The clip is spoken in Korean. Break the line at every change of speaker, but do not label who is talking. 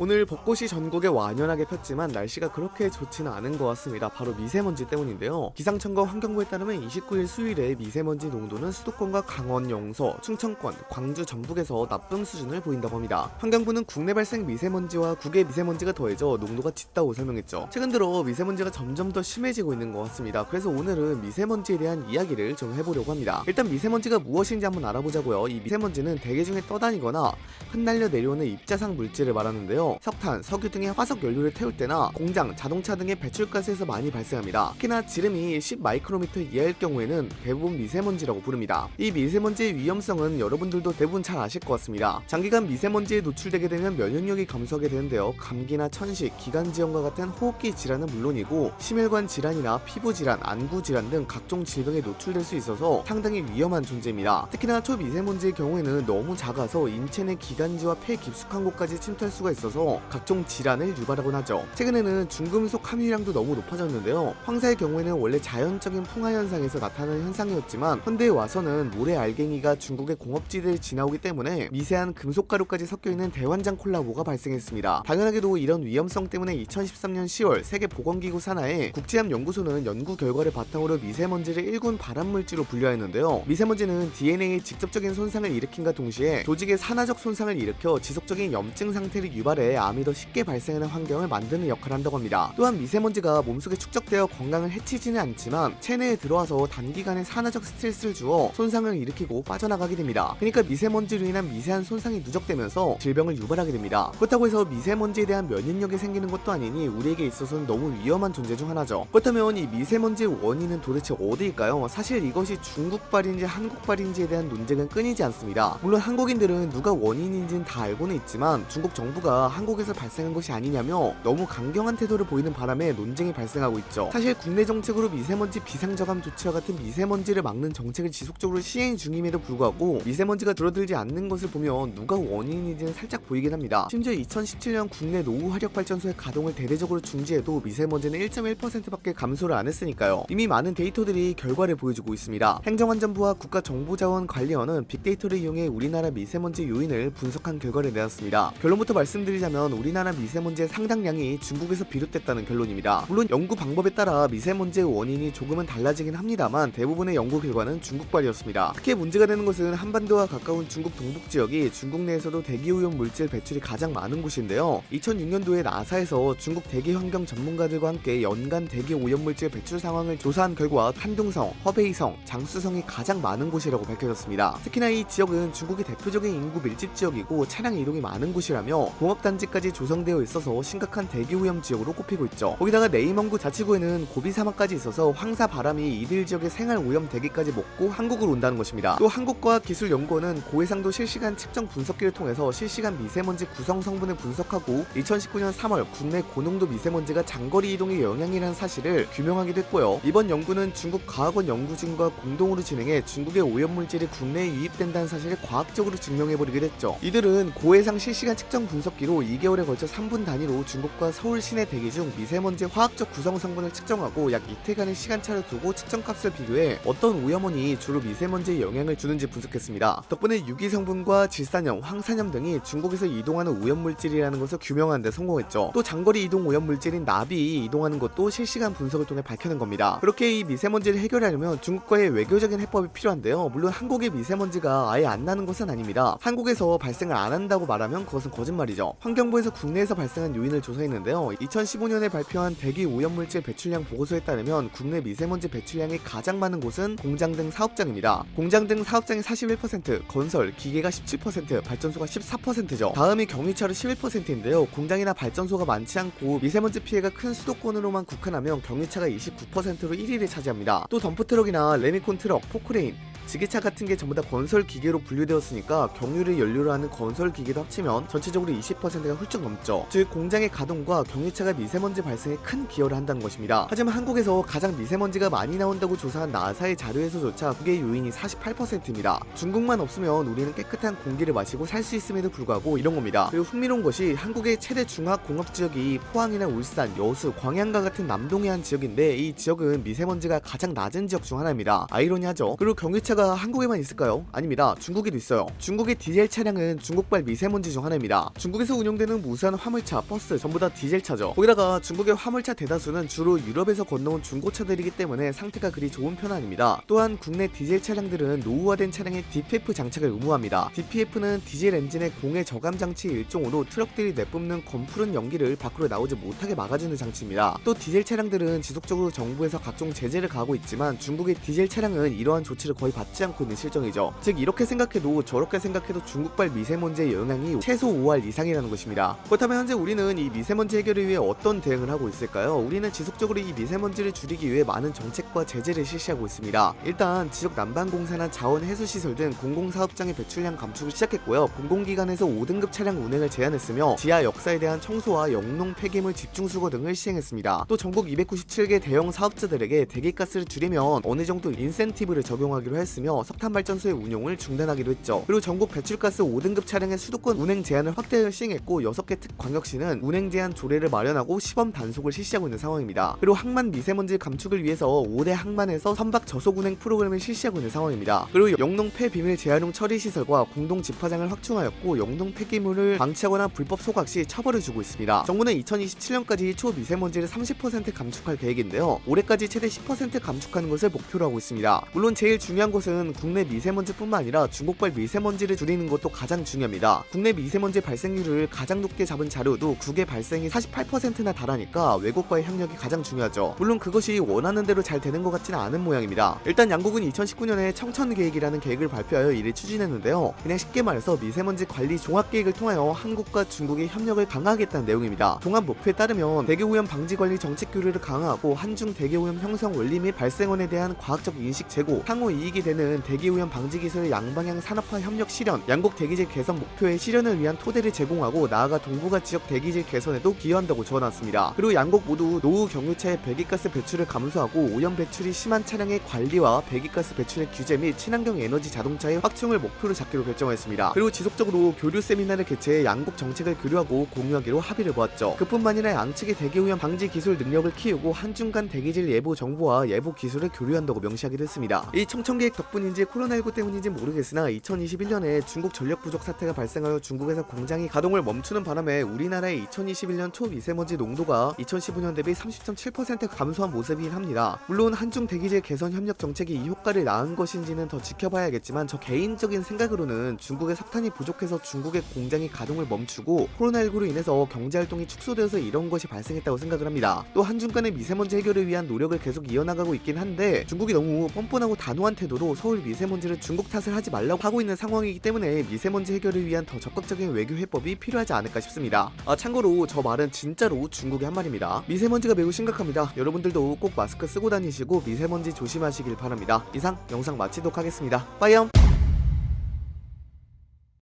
오늘 벚꽃이 전국에 완연하게 폈지만 날씨가 그렇게 좋지는 않은 것 같습니다. 바로 미세먼지 때문인데요. 기상청과 환경부에 따르면 29일 수요일에 미세먼지 농도는 수도권과 강원, 영서, 충청권, 광주, 전북에서 나쁨 수준을 보인다고 합니다. 환경부는 국내 발생 미세먼지와 국외 미세먼지가 더해져 농도가 짙다고 설명했죠. 최근 들어 미세먼지가 점점 더 심해지고 있는 것 같습니다. 그래서 오늘은 미세먼지에 대한 이야기를 좀 해보려고 합니다. 일단 미세먼지가 무엇인지 한번 알아보자고요. 이 미세먼지는 대기 중에 떠다니거나 흩날려 내려오는 입자상 물질을 말하는데요. 석탄, 석유 등의 화석 연료를 태울 때나 공장, 자동차 등의 배출가스에서 많이 발생합니다. 특히나 지름이 10 마이크로미터 이하일 경우에는 대부분 미세먼지라고 부릅니다. 이 미세먼지의 위험성은 여러분들도 대부분 잘 아실 것 같습니다. 장기간 미세먼지에 노출되게 되면 면역력이 감소하게 되는데요. 감기나 천식, 기관지염과 같은 호흡기 질환은 물론이고 심혈관 질환이나 피부 질환, 안구 질환 등 각종 질병에 노출될 수 있어서 상당히 위험한 존재입니다. 특히나 초미세먼지의 경우에는 너무 작아서 인체 내 기관지와 폐 깊숙한 곳까지 침투할 수가 있어서 각종 질환을 유발하곤 하죠. 최근에는 중금속 함유량도 너무 높아졌는데요. 황사의 경우에는 원래 자연적인 풍화 현상에서 나타나는 현상이었지만 현대에 와서는 모래 알갱이가 중국의 공업지대를 지나오기 때문에 미세한 금속 가루까지 섞여 있는 대환장 콜라보가 발생했습니다. 당연하게도 이런 위험성 때문에 2013년 10월 세계 보건기구 산하에 국제암 연구소는 연구 결과를 바탕으로 미세먼지를 일군 발암물질로 분류하였는데요. 미세먼지는 DNA에 직접적인 손상을 일으킨과 동시에 조직의 산화적 손상을 일으켜 지속적인 염증 상태를 유발해 암이 더 쉽게 발생하는 환경을 만드는 역할을 한다고 합니다. 또한 미세먼지가 몸속에 축적되어 건강을 해치지는 않지만 체내에 들어와서 단기간에 산화적 스트레스를 주어 손상을 일으키고 빠져나가게 됩니다. 그러니까 미세먼지로 인한 미세한 손상이 누적되면서 질병을 유발하게 됩니다. 그렇다고 해서 미세먼지에 대한 면역력이 생기는 것도 아니니 우리에게 있어서는 너무 위험한 존재 중 하나죠. 그렇다면 이 미세먼지의 원인은 도대체 어디일까요? 사실 이것이 중국발인지 한국발인지에 대한 논쟁은 끊이지 않습니다. 물론 한국인들은 누가 원인인지는 다 알고는 있지만 중국 정부가 한국에서 발생한 것이 아니냐며 너무 강경한 태도를 보이는 바람에 논쟁이 발생하고 있죠. 사실 국내 정책으로 미세먼지 비상저감 조치와 같은 미세먼지를 막는 정책을 지속적으로 시행 중임에도 불구하고 미세먼지가 줄어들지 않는 것을 보면 누가 원인인지는 살짝 보이긴 합니다. 심지어 2017년 국내 노후 화력 발전소의 가동을 대대적으로 중지해도 미세먼지는 1.1%밖에 감소를 안 했으니까요. 이미 많은 데이터들이 결과를 보여주고 있습니다. 행정안전부와 국가정보자원관리원은 빅데이터를 이용해 우리나라 미세먼지 요인을 분석한 결과를 내놨습니다. 결론부터 말씀드리자면 우리나라 미세먼지의 상당량이 중국에서 비롯됐다는 결론입니다. 물론 연구 방법에 따라 미세먼지의 원인이 조금은 달라지긴 합니다만 대부분의 연구 결과는 중국발이었습니다. 특히 문제가 되는 것은 한반도와 가까운 중국 동북 지역이 중국 내에서도 대기오염 물질 배출이 가장 많은 곳인데요. 2006년도에 나사에서 중국 대기 환경 전문가들과 함께 연간 대기 오염 물질 배출 상황을 조사한 결과 탄둥성, 허베이성, 장수성이 가장 많은 곳이라고 밝혀졌습니다. 특히나 이 지역은 중국의 대표적인 인구 밀집 지역이고 차량 이동이 많은 곳이라며 공업단 지까지 조성되어 있어서 심각한 대기오염 지역으로 꼽히고 있죠. 거기다가 네이멍구 자치구에는 고비 사막까지 있어서 황사 바람이 이들 지역의 생활 오염 대기까지 먹고 한국으로 온다는 것입니다. 또 한국과학기술연구원은 고해상도 실시간 측정 분석기를 통해서 실시간 미세먼지 구성 성분을 분석하고 2019년 3월 국내 고농도 미세먼지가 장거리 이동의 영향이라는 사실을 규명하기도 했고요. 이번 연구는 중국 과학원 연구진과 공동으로 진행해 중국의 오염물질이 국내에 유입된다는 사실을 과학적으로 증명해버리기도 했죠. 이들은 고해상 실시간 측정 분석기로 2개월에 걸쳐 3분 단위로 중국과 서울 시내 대기 중 미세먼지 화학적 구성 성분을 측정하고 약 이틀간의 시간차를 두고 측정값을 비교해 어떤 오염원이 주로 미세먼지에 영향을 주는지 분석했습니다. 덕분에 유기 성분과 질산염, 황산염 등이 중국에서 이동하는 오염물질이라는 것을 규명하는 데 성공했죠. 또 장거리 이동 오염물질인 나비 이동하는 것도 실시간 분석을 통해 밝혀낸 겁니다. 그렇게 이 미세먼지를 해결하려면 중국과의 외교적인 해법이 필요한데요. 물론 한국의 미세먼지가 아예 안 나는 것은 아닙니다. 한국에서 발생을 안 한다고 말하면 그것은 거짓말이죠. 환경부에서 국내에서 발생한 요인을 조사했는데요. 2015년에 발표한 대기 오염물질 배출량 보고서에 따르면 국내 미세먼지 배출량이 가장 많은 곳은 공장 등 사업장입니다. 공장 등 사업장이 41%, 건설, 기계가 17%, 발전소가 14%죠. 다음이 경유차로 11%인데요. 공장이나 발전소가 많지 않고 미세먼지 피해가 큰 수도권으로만 국한하면 경유차가 29%로 1위를 차지합니다. 또 덤프트럭이나 레미콘 트럭, 포크레인, 지게차 같은 게 전부 다 건설 기계로 분류되었으니까 경유를 연료로 하는 건설 기계도 합치면 전체적으로 20%가 훌쩍 넘죠. 즉 공장의 가동과 경유차가 미세먼지 발생에 큰 기여를 한다는 것입니다. 하지만 한국에서 가장 미세먼지가 많이 나온다고 조사한 나사의 자료에서조차 국외 요인이 48%입니다. 중국만 없으면 우리는 깨끗한 공기를 마시고 살 수 있음에도 불구하고 이런 겁니다. 그리고 흥미로운 것이 한국의 최대 중화학 공업 지역이 포항이나 울산, 여수, 광양과 같은 남동해안 지역인데 이 지역은 미세먼지가 가장 낮은 지역 중 하나입니다. 아이러니하죠. 그리고 경유차가 우리나라가 한국에만 있을까요? 아닙니다. 중국에도 있어요. 중국의 디젤 차량은 중국발 미세먼지 중 하나입니다. 중국에서 운영되는 무수한 화물차, 버스 전부 다 디젤차죠. 거기다가 중국의 화물차 대다수는 주로 유럽에서 건너온 중고차들이기 때문에 상태가 그리 좋은 편은 아닙니다. 또한 국내 디젤 차량들은 노후화된 차량에 DPF 장착을 의무합니다. DPF는 디젤 엔진의 공해 저감 장치 일종으로 트럭들이 내뿜는 검푸른 연기를 밖으로 나오지 못하게 막아주는 장치입니다. 또 디젤 차량들은 지속적으로 정부에서 각종 제재를 가하고 있지만 중국의 디젤 차량은 이러한 조치를 거의 받지 않고 있는 실정이죠. 즉 이렇게 생각해도 저렇게 생각해도 중국발 미세먼지의 영향이 최소 5할 이상이라는 것입니다. 그렇다면 현재 우리는 이 미세먼지 해결을 위해 어떤 대응을 하고 있을까요? 우리는 지속적으로 이 미세먼지를 줄이기 위해 많은 정책과 제재를 실시하고 있습니다. 일단 지역 난방공사나 자원 회수 시설 등 공공사업장의 배출량 감축을 시작했고요. 공공기관에서 5등급 차량 운행을 제한했으며 지하 역사에 대한 청소와 영농 폐기물 집중 수거 등을 시행했습니다. 또 전국 297개 대형 사업자들에게 대기가스를 줄이면 어느 정도 인센티브를 적용하기로 했 으며 석탄 발전소의 운용을 중단하기로 했죠. 그리고 전국 배출가스 5등급 차량의 수도권 운행 제한을 확대 시행했고 6개 특 광역시는 운행 제한 조례를 마련하고 시범 단속을 실시하고 있는 상황입니다. 그리고 항만 미세먼지 감축을 위해서 5대 항만에서 선박 저속 운행 프로그램을 실시하고 있는 상황입니다. 그리고 영농 폐비밀 재활용 처리 시설과 공동 집화장을 확충하였고 영농 폐기물을 방치하거나 불법 소각 시 처벌을 주고 있습니다. 정부는 2027년까지 초미세먼지를 30% 감축할 계획인데요. 올해까지 최대 10% 감축하는 것을 목표로 하고 있습니다. 물론 제일 중요한 것은 국내 미세먼지뿐만 아니라 중국발 미세먼지를 줄이는 것도 가장 중요합니다. 국내 미세먼지 발생률을 가장 높게 잡은 자료도 국외 발생이 48%나 달하니까 외국과의 협력이 가장 중요하죠. 물론 그것이 원하는 대로 잘 되는 것 같지는 않은 모양입니다. 일단 양국은 2019년에 청천 계획이라는 계획을 발표하여 이를 추진했는데요. 그냥 쉽게 말해서 미세먼지 관리 종합 계획을 통하여 한국과 중국의 협력을 강화하겠다는 내용입니다. 종합 목표에 따르면 대기 오염 방지 관리 정책 교류를 강화하고 한중 대기 오염 형성 원리 및 발생원에 대한 과학적 인식 제고, 향후 이익이 되는 대기오염 방지 기술의 양방향 산업화 협력 실현, 양국 대기질 개선 목표의 실현을 위한 토대를 제공하고 나아가 동북아 지역 대기질 개선에도 기여한다고 적어놨습니다. 그리고 양국 모두 노후 경유차의 배기가스 배출을 감소하고 오염 배출이 심한 차량의 관리와 배기가스 배출의 규제 및 친환경 에너지 자동차의 확충을 목표로 잡기로 결정했습니다. 그리고 지속적으로 교류 세미나를 개최해 양국 정책을 교류하고 공유하기로 합의를 보았죠. 그뿐만 아니라 양측의 대기오염 방지 기술 능력을 키우고 한중 간 대기질 예보 정보와 예보 기술을 교류한다고 명시하기도 했습니다. 이 청천계획 덕분인지 코로나19 때문인지 모르겠으나 2021년에 중국 전력 부족 사태가 발생하여 중국에서 공장이 가동을 멈추는 바람에 우리나라의 2021년 초미세먼지 농도가 2015년 대비 30.7% 감소한 모습이긴 합니다. 물론 한중 대기질 개선 협력 정책이 이 효과를 낳은 것인지는 더 지켜봐야겠지만 저 개인적인 생각으로는 중국의 석탄이 부족해서 중국의 공장이 가동을 멈추고 코로나19로 인해서 경제활동이 축소되어서 이런 것이 발생했다고 생각을 합니다. 또 한중 간의 미세먼지 해결을 위한 노력을 계속 이어나가고 있긴 한데 중국이 너무 뻔뻔하고 단호한 태도로 서울 미세먼지를 중국 탓을 하지 말라고 하고 있는 상황이기 때문에 미세먼지 해결을 위한 더 적극적인 외교 해법이 필요하지 않을까 싶습니다. 아 참고로 저 말은 진짜로 중국의 한 말입니다. 미세먼지가 매우 심각합니다. 여러분들도 꼭 마스크 쓰고 다니시고 미세먼지 조심하시길 바랍니다. 이상 영상 마치도록 하겠습니다. 빠이염